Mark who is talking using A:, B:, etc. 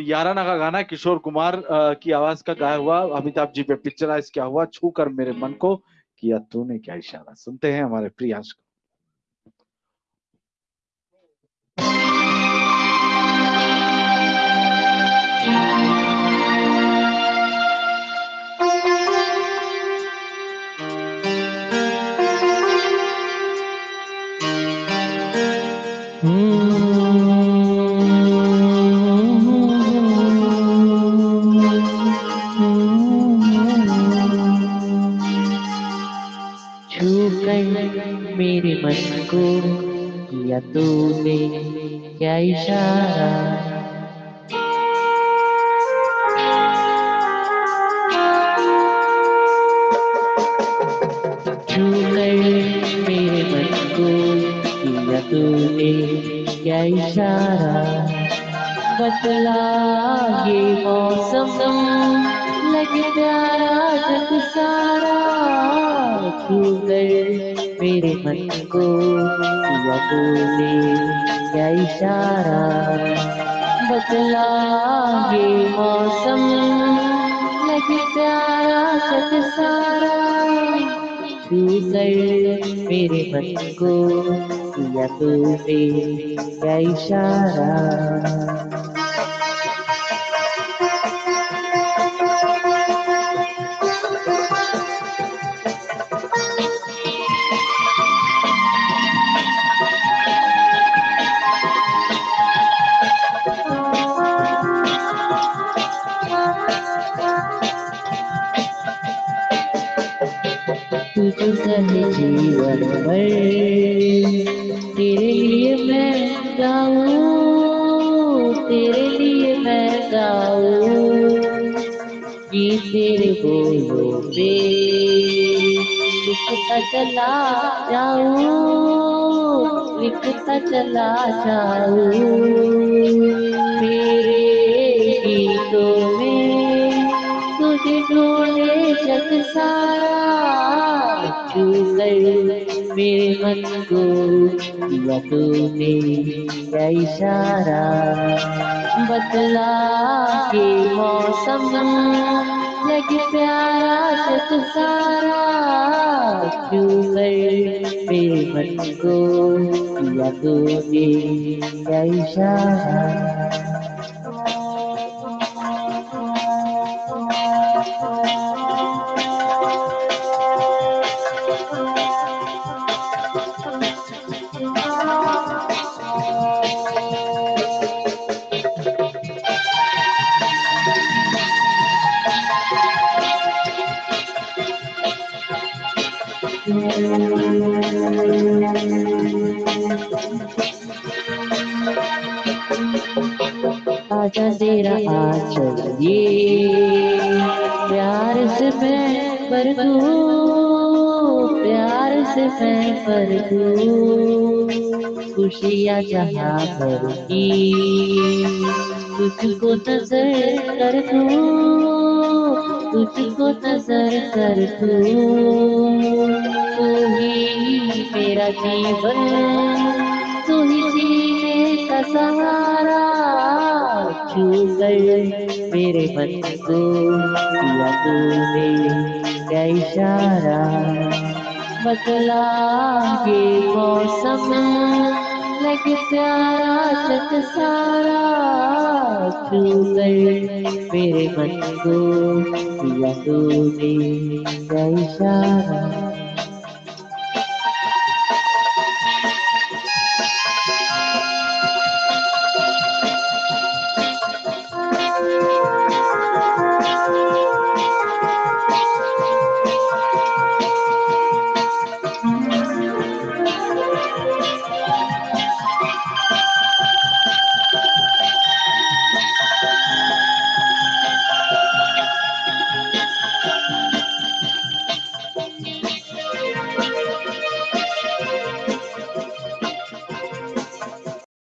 A: याराना का गाना किशोर कुमार की आवाज़ का गाया हुआ अमिताभ जी पे पिक्चराइज क्या हुआ छू कर मेरे मन को किया तूने क्या इशारा। सुनते हैं हमारे प्रियांश को।
B: मेरे मन को किया तूने क्या इशारा? छू किया इशारा? बदला ये मौसम, लगे प्यारा जग सारा। गए मेरे मन को किया तूने, क्या इशारा? बदला ये मौसम लगे प्यारा सच सारा गए मेरे मन को किया तूने, क्या इशारा? तुझसे जीवन भर। तेरे लिए मैं गाऊं, तेरे लिए मैं गाऊं। कि तेरे बोलों पे लिखता चला जाऊँ लिखता चला जाऊँ। मेरे गीतों में तुझे ढूंढे जग सारा। छू गए मेरे मन को किया तूने इशारा बदला के मौसम लगे प्यारा जग सारा छू गए मेरे मन को तूने इशारा आजा तेरा आंचल ये। प्यार से मैं दूँ प्यार से मैं दूँ खुशियाँ जहाँ पर की तुझको नज़र कर दूँ। तुझको नज़र कर तू ही मेरा जीवन। तू ही जीने का सहारा छू गए मेरे मन को? किया तूने क्या इशारा? बदला ये मौसम लग प्यारा जग सारा। छू गए मेरे मन को किया तूने क्या इशारा